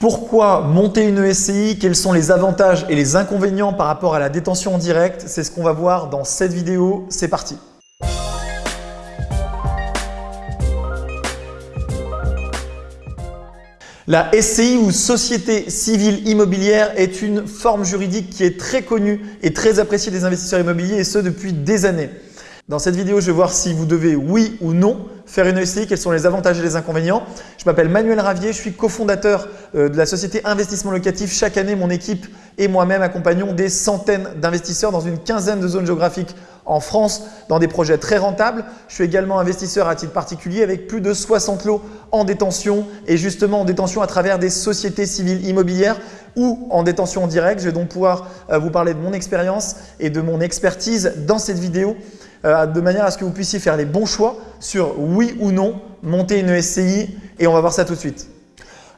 Pourquoi monter une SCI Quels sont les avantages et les inconvénients par rapport à la détention en direct? C'est ce qu'on va voir dans cette vidéo. C'est parti La SCI ou Société Civile Immobilière est une forme juridique qui est très connue et très appréciée des investisseurs immobiliers et ce depuis des années. Dans cette vidéo, je vais voir si vous devez, oui ou non, faire une SCI, quels sont les avantages et les inconvénients. Je m'appelle Manuel Ravier, je suis cofondateur euh, de la société Investissement Locatif. Chaque année, mon équipe et moi-même accompagnons des centaines d'investisseurs dans une quinzaine de zones géographiques en France dans des projets très rentables. Je suis également investisseur à titre particulier avec plus de 60 lots en détention et justement en détention à travers des sociétés civiles immobilières ou en détention en direct. Je vais donc pouvoir euh, vous parler de mon expérience et de mon expertise dans cette vidéo. Euh, de manière à ce que vous puissiez faire les bons choix sur oui ou non monter une SCI et on va voir ça tout de suite.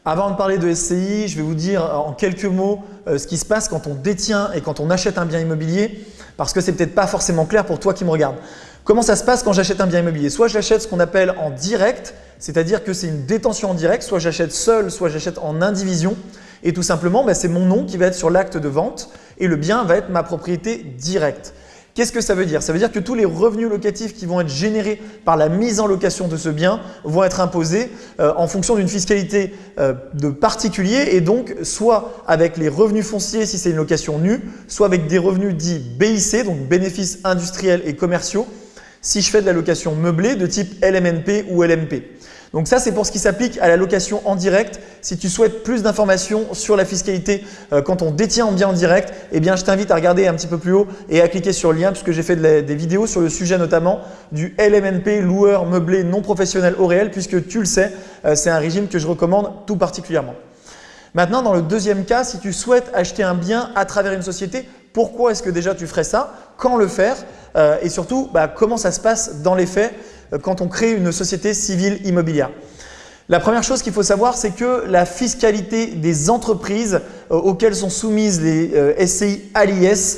Avant de parler de SCI, je vais vous dire en quelques mots euh, ce qui se passe quand on détient et quand on achète un bien immobilier parce que c'est peut-être pas forcément clair pour toi qui me regarde. Comment ça se passe quand j'achète un bien immobilier? Soit j'achète ce qu'on appelle en direct, c'est-à-dire que c'est une détention en direct, soit j'achète seul, soit j'achète en indivision et tout simplement ben, c'est mon nom qui va être sur l'acte de vente et le bien va être ma propriété directe. Qu'est-ce que ça veut dire? Ça veut dire que tous les revenus locatifs qui vont être générés par la mise en location de ce bien vont être imposés euh, en fonction d'une fiscalité euh, de particulier et donc soit avec les revenus fonciers si c'est une location nue, soit avec des revenus dits BIC, donc bénéfices industriels et commerciaux, si je fais de la location meublée de type LMNP ou LMP. Donc ça, c'est pour ce qui s'applique à la location en direct. Si tu souhaites plus d'informations sur la fiscalité euh, quand on détient un bien en direct, eh je t'invite à regarder un petit peu plus haut et à cliquer sur le lien puisque j'ai fait des vidéos sur le sujet notamment du LMNP, loueur meublé non professionnel au réel puisque tu le sais, euh, c'est un régime que je recommande tout particulièrement. Maintenant, dans le deuxième cas, si tu souhaites acheter un bien à travers une société, pourquoi est-ce que déjà tu ferais ça? Quand le faire? Euh, Et surtout, bah, comment ça se passe dans les faits? Quand on crée une société civile immobilière. La première chose qu'il faut savoir, c'est que la fiscalité des entreprises euh, auxquelles sont soumises les euh, SCI à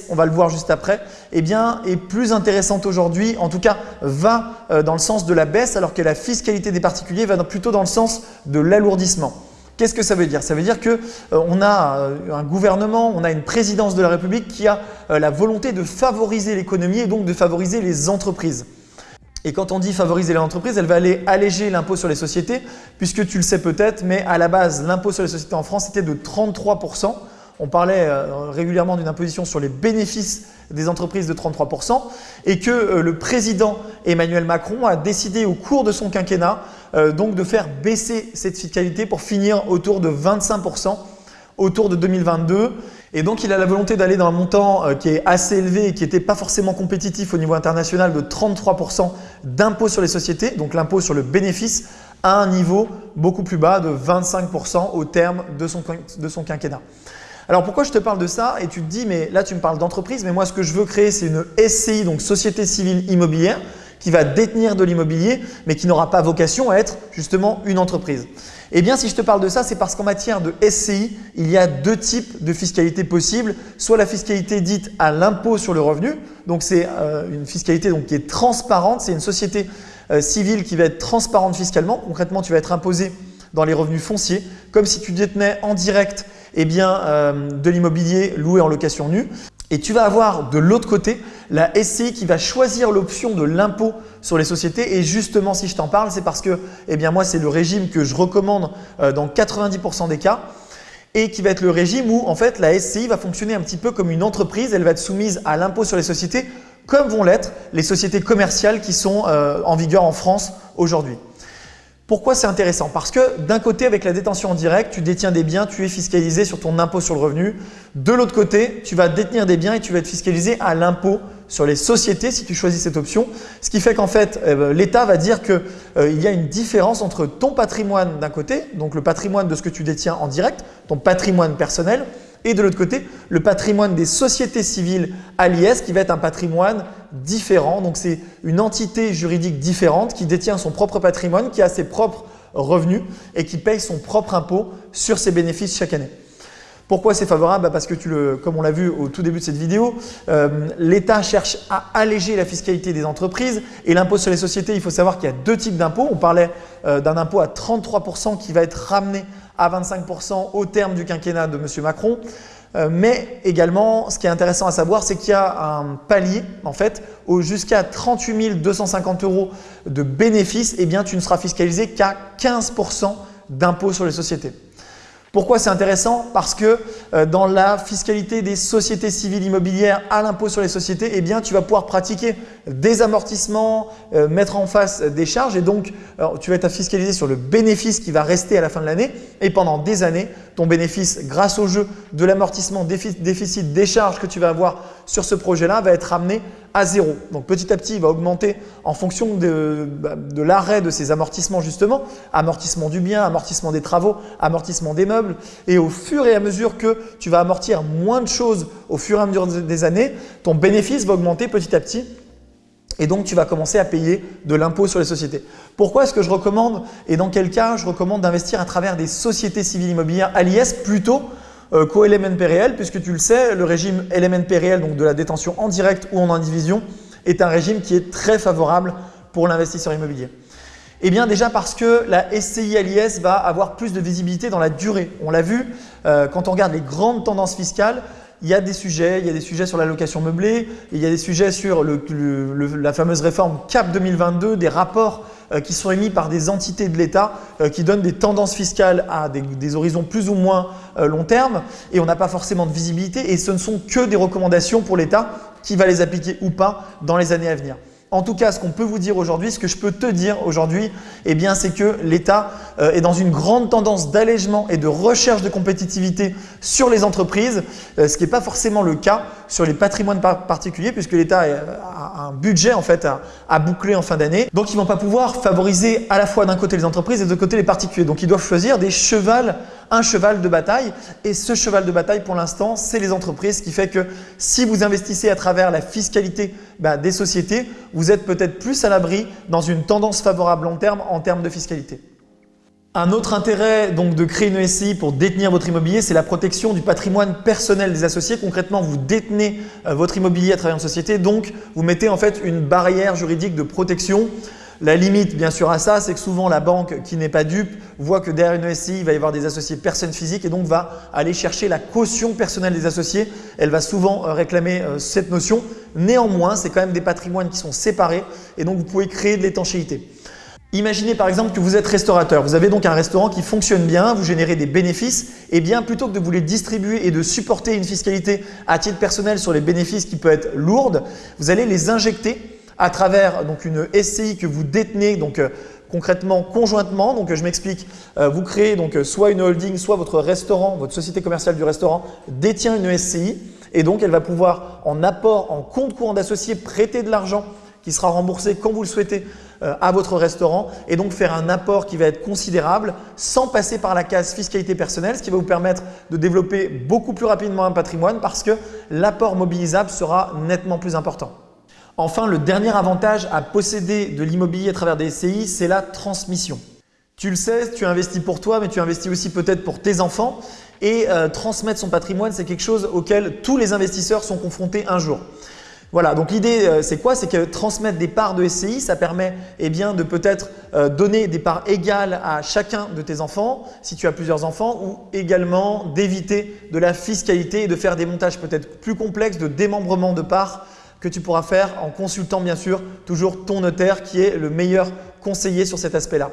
on va le voir juste après, eh bien, est plus intéressante aujourd'hui, en tout cas va dans le sens de la baisse alors que la fiscalité des particuliers va plutôt dans le sens de l'alourdissement. Qu'est-ce que ça veut dire? Ça veut dire qu'on a un gouvernement, on a une présidence de la République qui a la volonté de favoriser l'économie et donc de favoriser les entreprises. Et quand on dit favoriser l'entreprise, elle va aller alléger l'impôt sur les sociétés puisque tu le sais peut-être, mais à la base, l'impôt sur les sociétés en France était de 33%. On parlait euh, régulièrement d'une imposition sur les bénéfices des entreprises de 33% et que euh, le président Emmanuel Macron a décidé au cours de son quinquennat euh, donc de faire baisser cette fiscalité pour finir autour de 25% autour de 2022 et donc, il a la volonté d'aller dans un montant euh, qui est assez élevé et qui n'était pas forcément compétitif au niveau international de 33% d'impôt sur les sociétés, donc l'impôt sur le bénéfice, à un niveau beaucoup plus bas de 25% au terme de son, de son quinquennat. Alors pourquoi je te parle de ça? Et tu te dis mais là tu me parles d'entreprise mais moi ce que je veux créer c'est une SCI donc Société Civile Immobilière qui va détenir de l'immobilier mais qui n'aura pas vocation à être justement une entreprise. Eh bien, si je te parle de ça, c'est parce qu'en matière de SCI, il y a deux types de fiscalité possibles. Soit la fiscalité dite à l'impôt sur le revenu, donc c'est euh, une fiscalité qui est transparente, c'est une société euh, civile qui va être transparente fiscalement. Concrètement, tu vas être imposé dans les revenus fonciers, comme si tu détenais en direct eh euh, de l'immobilier loué en location nue. Et tu vas avoir de l'autre côté la SCI qui va choisir l'option de l'impôt sur les sociétés. Et justement, si je t'en parle, c'est parce que eh bien, moi, c'est le régime que je recommande euh, dans 90% des cas et qui va être le régime où en fait la SCI va fonctionner un petit peu comme une entreprise. Elle va être soumise à l'impôt sur les sociétés comme vont l'être les sociétés commerciales qui sont euh, en vigueur en France aujourd'hui. Pourquoi c'est intéressant? Parce que d'un côté, avec la détention en direct, tu détiens des biens, tu es fiscalisé sur ton impôt sur le revenu. De l'autre côté, tu vas détenir des biens et tu vas être fiscalisé à l'impôt sur les sociétés si tu choisis cette option. Ce qui fait qu'en fait, eh ben, l'État va dire qu'il euh, y a une différence entre ton patrimoine d'un côté, donc le patrimoine de ce que tu détiens en direct, ton patrimoine personnel, et de l'autre côté, le patrimoine des sociétés civiles à l'IS qui va être un patrimoine différent. Donc, c'est une entité juridique différente qui détient son propre patrimoine, qui a ses propres revenus et qui paye son propre impôt sur ses bénéfices chaque année. Pourquoi c'est favorable? Bah, Parce que, tu le, comme on l'a vu au tout début de cette vidéo, euh, l'État cherche à alléger la fiscalité des entreprises et l'impôt sur les sociétés, il faut savoir qu'il y a deux types d'impôts. On parlait euh, d'un impôt à 33% qui va être ramené à 25% au terme du quinquennat de M. Macron. Euh, mais également, ce qui est intéressant à savoir, c'est qu'il y a un palier, en fait, jusqu'à 38 250 euros de bénéfices, eh tu ne seras fiscalisé qu'à 15% d'impôt sur les sociétés. Pourquoi c'est intéressant Parce que euh, dans la fiscalité des sociétés civiles immobilières à l'impôt sur les sociétés, eh bien, tu vas pouvoir pratiquer des amortissements, euh, mettre en face des charges et donc tu vas être fiscalisé sur le bénéfice qui va rester à la fin de l'année et pendant des années, ton bénéfice grâce au jeu de l'amortissement déficit des charges que tu vas avoir sur ce projet-là va être ramené à zéro. Donc petit à petit, il va augmenter en fonction bah, de l'arrêt de ces amortissements justement, amortissement du bien, amortissement des travaux, amortissement des meubles. Et au fur et à mesure que tu vas amortir moins de choses au fur et à mesure des années, ton bénéfice va augmenter petit à petit et donc, tu vas commencer à payer de l'impôt sur les sociétés. Pourquoi est-ce que je recommande et dans quel cas je recommande d'investir à travers des sociétés civiles immobilières à plutôt euh, qu'au LMNP réel puisque tu le sais, le régime LMNP réel, donc de la détention en direct ou en indivision, est un régime qui est très favorable pour l'investisseur immobilier. Eh bien déjà parce que la SCI l'IS va avoir plus de visibilité dans la durée. On l'a vu, euh, quand on regarde les grandes tendances fiscales, il y a des sujets, il y a des sujets sur la location meublée, il y a des sujets sur la fameuse réforme CAP 2022, des rapports euh, qui sont émis par des entités de l'État euh, qui donnent des tendances fiscales à des, horizons plus ou moins long terme et on n'a pas forcément de visibilité et ce ne sont que des recommandations pour l'État qui va les appliquer ou pas dans les années à venir. En tout cas, ce qu'on peut vous dire aujourd'hui, ce que je peux te dire aujourd'hui, eh c'est que l'État euh, est dans une grande tendance d'allègement et de recherche de compétitivité sur les entreprises, euh, ce qui n'est pas forcément le cas sur les patrimoines particuliers puisque l'État a un budget en fait à, boucler en fin d'année. Donc, ils ne vont pas pouvoir favoriser à la fois d'un côté les entreprises et de l'autre côté les particuliers. Donc, ils doivent choisir des chevals un cheval de bataille et ce cheval de bataille pour l'instant c'est les entreprises ce qui fait que si vous investissez à travers la fiscalité bah, des sociétés, vous êtes peut-être plus à l'abri dans une tendance favorable long terme en termes de fiscalité. Un autre intérêt donc de créer une SCI pour détenir votre immobilier, c'est la protection du patrimoine personnel des associés. Concrètement, vous détenez euh, votre immobilier à travers une société, donc vous mettez en fait une barrière juridique de protection la limite, bien sûr, à ça, c'est que souvent la banque qui n'est pas dupe voit que derrière une SCI, il va y avoir des associés personnes physiques et donc va aller chercher la caution personnelle des associés. Elle va souvent euh, réclamer euh, cette notion. Néanmoins, c'est quand même des patrimoines qui sont séparés et donc vous pouvez créer de l'étanchéité. Imaginez par exemple que vous êtes restaurateur, vous avez donc un restaurant qui fonctionne bien, vous générez des bénéfices et bien plutôt que de vous les distribuer et de supporter une fiscalité à titre personnel sur les bénéfices qui peut être lourde, vous allez les injecter à travers une SCI que vous détenez donc euh, concrètement conjointement. Donc je m'explique, euh, vous créez donc soit une holding, soit votre restaurant, votre société commerciale du restaurant détient une SCI et donc elle va pouvoir en apport en compte courant d'associé prêter de l'argent qui sera remboursé quand vous le souhaitez euh, à votre restaurant et donc faire un apport qui va être considérable sans passer par la case fiscalité personnelle, ce qui va vous permettre de développer beaucoup plus rapidement un patrimoine parce que l'apport mobilisable sera nettement plus important. Enfin, le dernier avantage à posséder de l'immobilier à travers des SCI, c'est la transmission. Tu le sais, tu investis pour toi, mais tu investis aussi peut-être pour tes enfants. Et euh, transmettre son patrimoine, c'est quelque chose auquel tous les investisseurs sont confrontés un jour. Voilà, donc l'idée euh, c'est quoi? C'est que transmettre des parts de SCI, ça permet eh de peut-être euh, donner des parts égales à chacun de tes enfants, si tu as plusieurs enfants, ou également d'éviter de la fiscalité et de faire des montages peut-être plus complexes de démembrement de parts que tu pourras faire en consultant bien sûr toujours ton notaire qui est le meilleur conseiller sur cet aspect-là.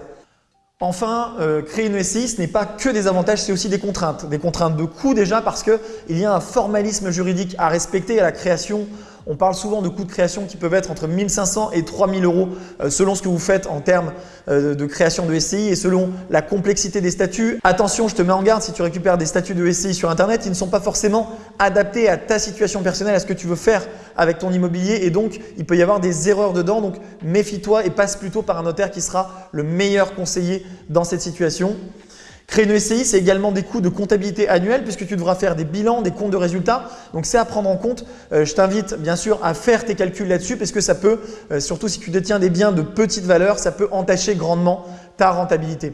Enfin, euh, créer une SCI, ce n'est pas que des avantages, c'est aussi des contraintes. Des contraintes de coût déjà parce qu'il y a un formalisme juridique à respecter à la création on parle souvent de coûts de création qui peuvent être entre 1500 et 3000 euros euh, selon ce que vous faites en termes euh, de création de SCI et selon la complexité des statuts. Attention, je te mets en garde, si tu récupères des statuts de SCI sur Internet, ils ne sont pas forcément adaptés à ta situation personnelle, à ce que tu veux faire avec ton immobilier et donc il peut y avoir des erreurs dedans. Donc méfie-toi et passe plutôt par un notaire qui sera le meilleur conseiller dans cette situation. Créer une SCI, c'est également des coûts de comptabilité annuels puisque tu devras faire des bilans, des comptes de résultats. Donc, c'est à prendre en compte. Euh, je t'invite bien sûr à faire tes calculs là-dessus parce que ça peut, euh, surtout si tu détiens des biens de petite valeur, ça peut entacher grandement ta rentabilité.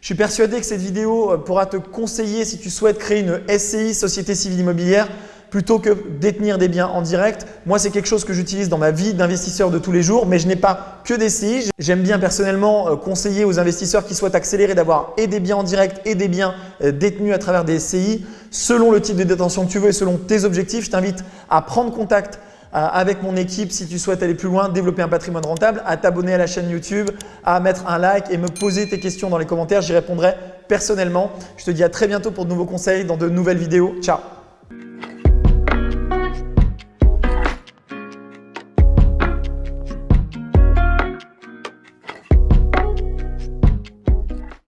Je suis persuadé que cette vidéo euh, pourra te conseiller si tu souhaites créer une SCI, Société Civile Immobilière, plutôt que détenir des biens en direct. Moi, c'est quelque chose que j'utilise dans ma vie d'investisseur de tous les jours, mais je n'ai pas que des CI. J'aime bien personnellement euh, conseiller aux investisseurs qui souhaitent accélérer d'avoir et des biens en direct et des biens euh, détenus à travers des CI. Selon le type de détention que tu veux et selon tes objectifs, je t'invite à prendre contact euh, avec mon équipe si tu souhaites aller plus loin, développer un patrimoine rentable, à t'abonner à la chaîne YouTube, à mettre un like et me poser tes questions dans les commentaires. J'y répondrai personnellement. Je te dis à très bientôt pour de nouveaux conseils dans de nouvelles vidéos. Ciao